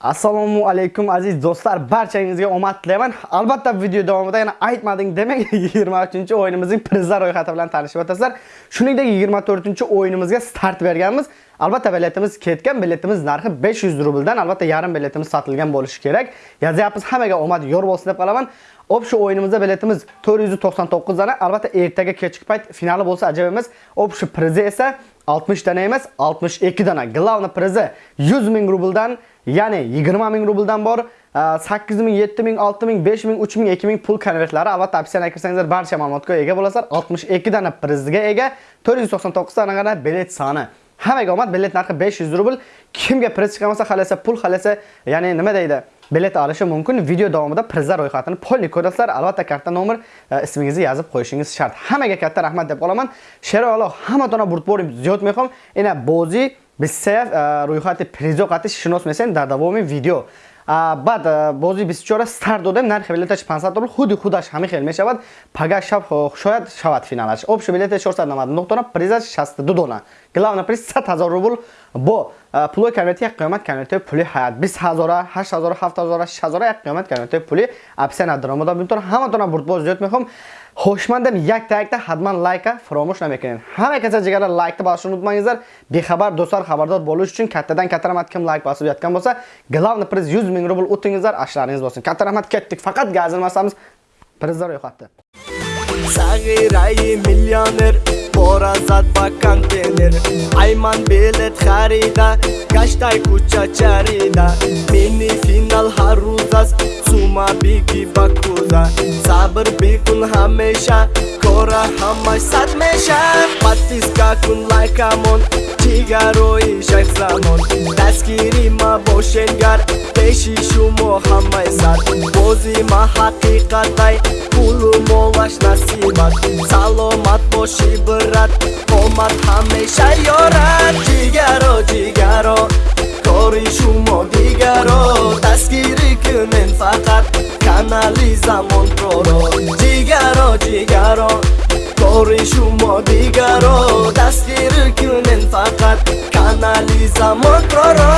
Assalomu alaykum aziz do'stlar, barchangizga omad tilayman. Albatta video davomida yana aytmading demak 23 o'yinimizning prizlar ro'yxati bilan tanishib o'tasizlar. Shuningdek 24 o'yinimizga start berganmiz. Albatta biletimiz ketgan biletimiz narxi 500 rubldan albatta yarim biletimiz sotilgan bo'lishi kerak. Yozyapmiz hammaga omad yor bo'lsin deb qolaman. Общий o'yinimizda biletimiz 499 dana albatta ertaga kechki payt finali bo'lsa ajab emas общий prizi esa 60 dana emas 62 dana glavna prizi 100 ming rubldan ya'ni 20 ming rubldan bor. 8 ming 7 ming 6 ming 5 ming 3 ming 2 ming pul konvertlari albatta opsiyani kirsangizlar barcha ma'lumotga ega bo'lasizlar. 62 dana prizga ega 499 dana bilet soni. Hammaga omad bilet narxi 500 rubl. Kimga priz chiqmasa, xalasa pul xalasa ya'ni nima deydi? Bilet olishi mumkin video davomida prizlar ro'yxatini polni ko'rasizlar albatta karta nomer ismingizni yozib qo'yishingiz shart hammaga katta rahmat deb qolaman sheralo hammatона бурдбори зиёд мехом. Ина бозӣ бисеяф рӯйхати призо қатиш шинос месен дар давоми видео. Баъд бози 24 старт додем нархи билеташ 500 рубл худи худаш ҳамин хел мешавад. Пага шаб шояд шавад финалаш. Общий билет 499 дона призаш 62 дона. Главный приз 100 000 рубл бо пулои конверти як қиёмат конвертиҳои пули ҳаят 20 000 8 000 7 000 6 000 як қиёмат конвертиҳои пули опсия надаромада бинтор ҳаматона бурдбоз зиёд мехом хушмандам якта якта ҳатман лайка фаромӯш намекунед ҳама каса ҷигара лайкта басашон унутмангизар бехабар дӯстар хабардор болуш учун каттадан катта раҳмат ким лайк басиб яткан болса главный приз 100 мин рубл утингизар ашларинgiz bo'lsin katta rahmat ketdik faqat gazilmasamiz prizlar ro'yxatda сағираи миллионер бора зад ба контейнер. Айман билет харида гаштай куча чарида. Мини финал ҳар рӯз аст сума биги ба куза сабр бикун ҳамеша кора ҳамаш сад меша. Подписка кун лайкамон ҷигарои шайхзамон дастгири ма бошенгар пеши шумо ҳамаи сад. Бози ма ҳақиқатай пулу насибат саломат боши брат омад ҳамеша ёрад ҷигаро ҷигаро кори шумо дигаро. Дастгирӣ кунен фақат канали замонпроро ҷигаро ҷигаро кори шумо дигаро. Дастгирӣ кунен фақат канали замонпроро